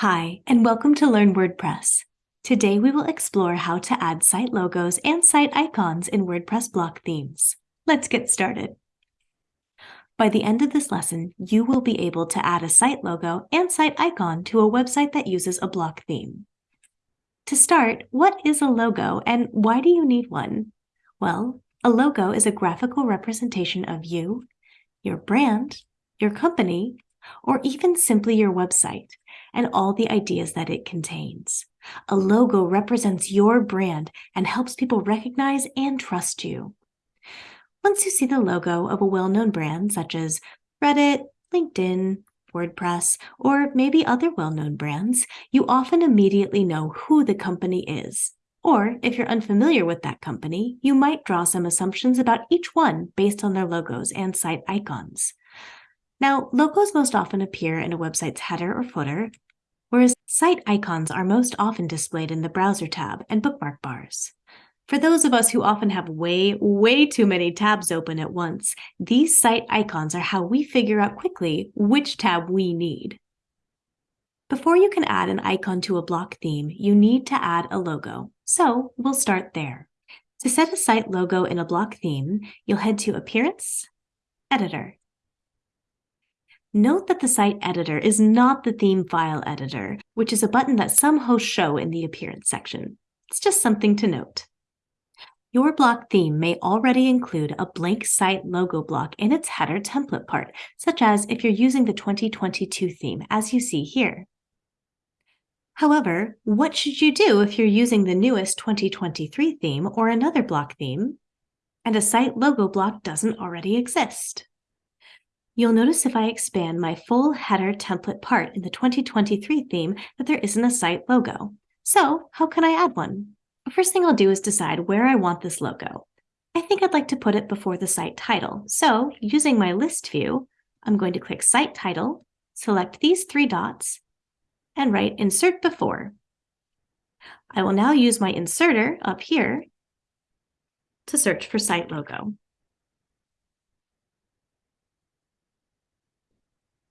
Hi, and welcome to Learn WordPress. Today we will explore how to add site logos and site icons in WordPress block themes. Let's get started. By the end of this lesson, you will be able to add a site logo and site icon to a website that uses a block theme. To start, what is a logo and why do you need one? Well, a logo is a graphical representation of you, your brand, your company, or even simply your website and all the ideas that it contains. A logo represents your brand and helps people recognize and trust you. Once you see the logo of a well-known brand such as Reddit, LinkedIn, WordPress, or maybe other well-known brands, you often immediately know who the company is. Or if you're unfamiliar with that company, you might draw some assumptions about each one based on their logos and site icons. Now, logos most often appear in a website's header or footer, whereas site icons are most often displayed in the Browser tab and bookmark bars. For those of us who often have way, way too many tabs open at once, these site icons are how we figure out quickly which tab we need. Before you can add an icon to a block theme, you need to add a logo. So we'll start there. To set a site logo in a block theme, you'll head to Appearance, Editor. Note that the site editor is not the theme file editor, which is a button that some hosts show in the appearance section. It's just something to note. Your block theme may already include a blank site logo block in its header template part, such as if you're using the 2022 theme, as you see here. However, what should you do if you're using the newest 2023 theme or another block theme, and a site logo block doesn't already exist? You'll notice if I expand my full header template part in the 2023 theme that there isn't a site logo. So how can I add one? The first thing I'll do is decide where I want this logo. I think I'd like to put it before the site title. So using my list view, I'm going to click Site Title, select these three dots, and write Insert Before. I will now use my inserter up here to search for site logo.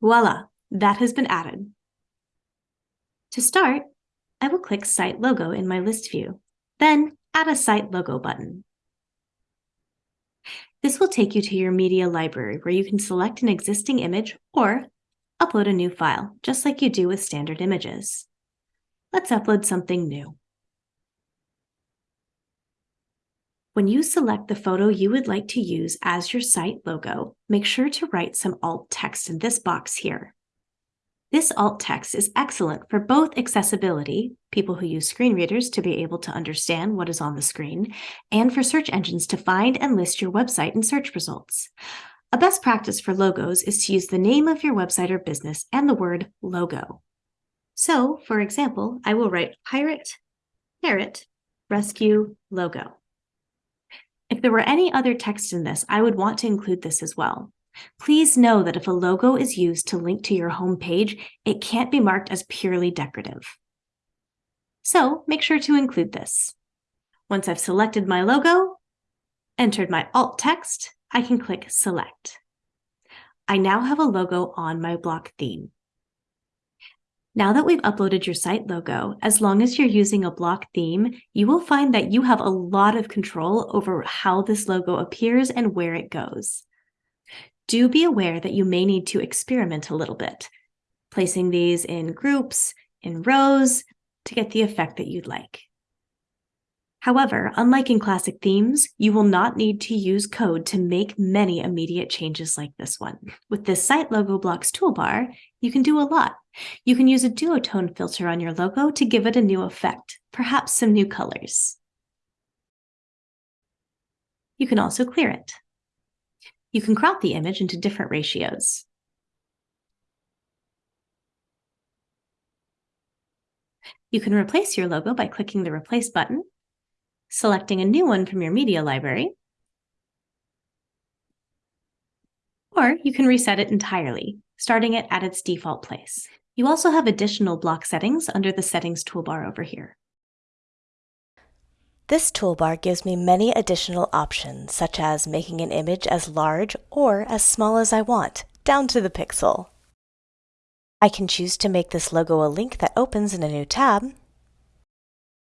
Voila, that has been added. To start, I will click Site Logo in my list view, then add a Site Logo button. This will take you to your media library where you can select an existing image or upload a new file, just like you do with standard images. Let's upload something new. When you select the photo you would like to use as your site logo, make sure to write some alt text in this box here. This alt text is excellent for both accessibility, people who use screen readers to be able to understand what is on the screen, and for search engines to find and list your website in search results. A best practice for logos is to use the name of your website or business and the word logo. So, for example, I will write Pirate Parrot Rescue Logo. If there were any other text in this, I would want to include this as well. Please know that if a logo is used to link to your home page, it can't be marked as purely decorative. So make sure to include this. Once I've selected my logo, entered my alt text, I can click Select. I now have a logo on my block theme. Now that we've uploaded your site logo, as long as you're using a block theme, you will find that you have a lot of control over how this logo appears and where it goes. Do be aware that you may need to experiment a little bit, placing these in groups, in rows, to get the effect that you'd like. However, unlike in classic themes, you will not need to use code to make many immediate changes like this one. With this Site Logo Blocks toolbar, you can do a lot. You can use a duotone filter on your logo to give it a new effect, perhaps some new colors. You can also clear it. You can crop the image into different ratios. You can replace your logo by clicking the Replace button selecting a new one from your media library, or you can reset it entirely, starting it at its default place. You also have additional block settings under the Settings toolbar over here. This toolbar gives me many additional options, such as making an image as large or as small as I want, down to the pixel. I can choose to make this logo a link that opens in a new tab.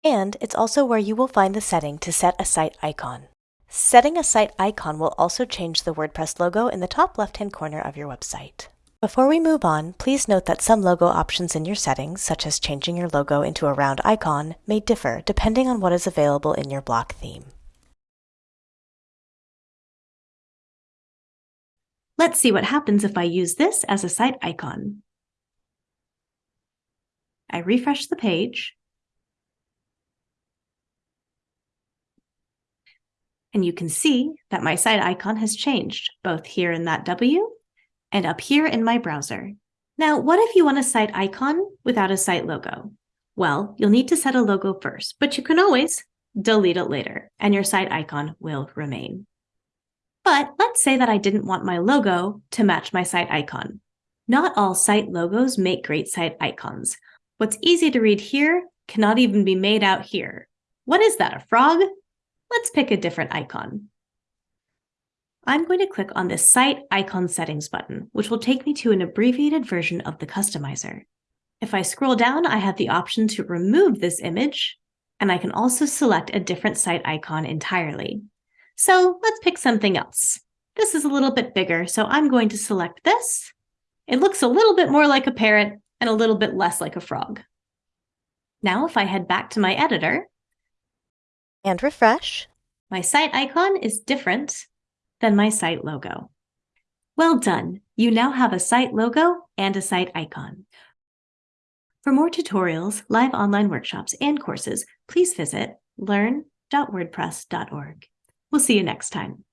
And it's also where you will find the setting to set a site icon. Setting a site icon will also change the WordPress logo in the top left-hand corner of your website. Before we move on, please note that some logo options in your settings, such as changing your logo into a round icon, may differ depending on what is available in your block theme. Let's see what happens if I use this as a site icon. I refresh the page. And you can see that my site icon has changed, both here in that W and up here in my browser. Now, what if you want a site icon without a site logo? Well, you'll need to set a logo first, but you can always delete it later, and your site icon will remain. But let's say that I didn't want my logo to match my site icon. Not all site logos make great site icons. What's easy to read here cannot even be made out here. What is that, a frog? Let's pick a different icon. I'm going to click on this Site Icon Settings button, which will take me to an abbreviated version of the customizer. If I scroll down, I have the option to remove this image, and I can also select a different site icon entirely. So let's pick something else. This is a little bit bigger, so I'm going to select this. It looks a little bit more like a parrot and a little bit less like a frog. Now, if I head back to my editor, And refresh. my site icon is different than my site logo. Well done! You now have a site logo and a site icon. For more tutorials, live online workshops, and courses, please visit learn.wordpress.org. We'll see you next time.